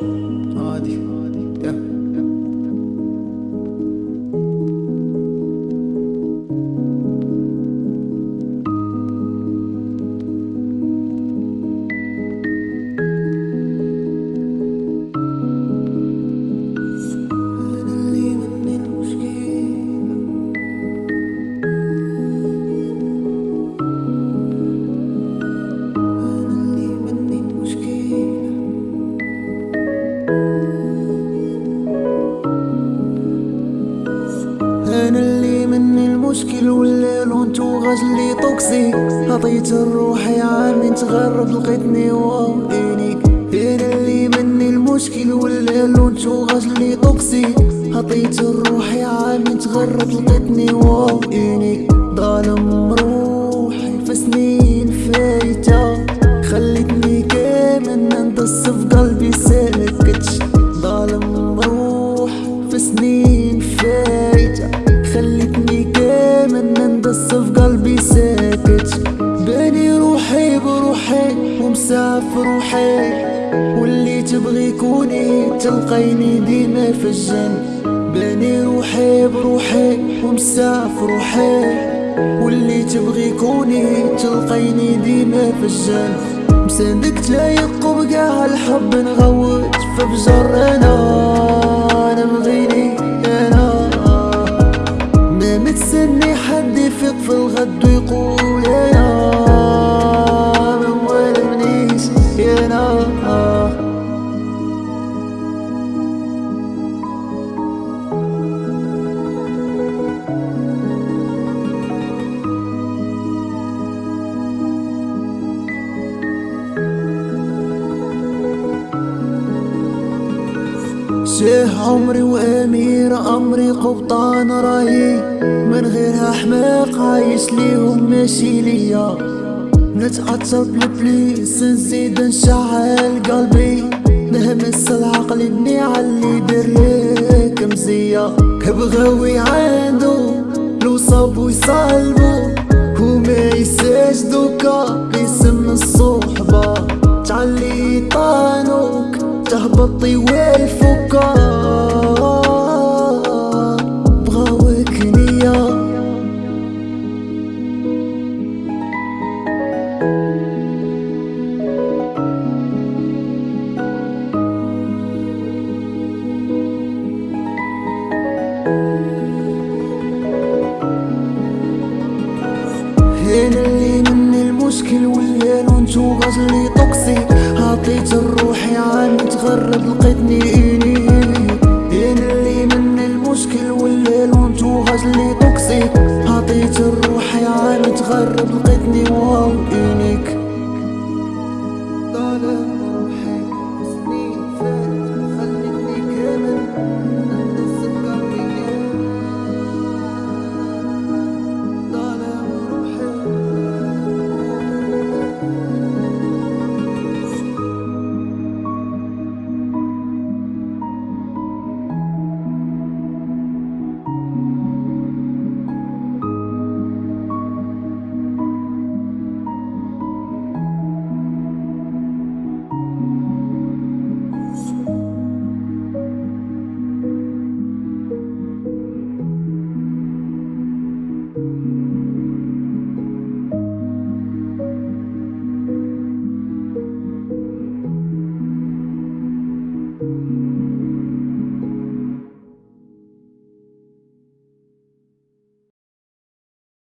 Hadi. المشكل والليل وانتو غزلي طوكسي عطيت الروح يا عامي تغرب لقيتني واو دينيك أنا اللي مني المشكل والليل وانتو غزلي طوكسي عطيت الروح يا عامي تغرب لقيتني واو ظالم روحي في سنين فايتة. خليتني كامل ننتصف قلبي ندس في قلبي ساكت. باني روحي بروحي ومسافر روحي. واللي تبغي كوني تلقيني ديما في الجنة. باني روحي بروحي ومسافر روحي. واللي تبغي كوني تلقيني ديما في الجنة. مساندك تلايق وبقى الحب نغوت فبجر أنا شيخ عمري وأمير أمري قبطان راهي من غيرها حماق عايش ليهم ماشي ليا. نتعطر بالبليس نزيد نشعل قلبي. نهمس العقل ابني علي دريك مزية. بغاوي عنده لو صابو يصالبو وما يسجدوكا باسم الصحبة. تعلي طانوك تهبطي والفكا هنا اللي مني المشكل ولا لونتو غزلي توكسي عطيت الروحي عام تغرب لقيتني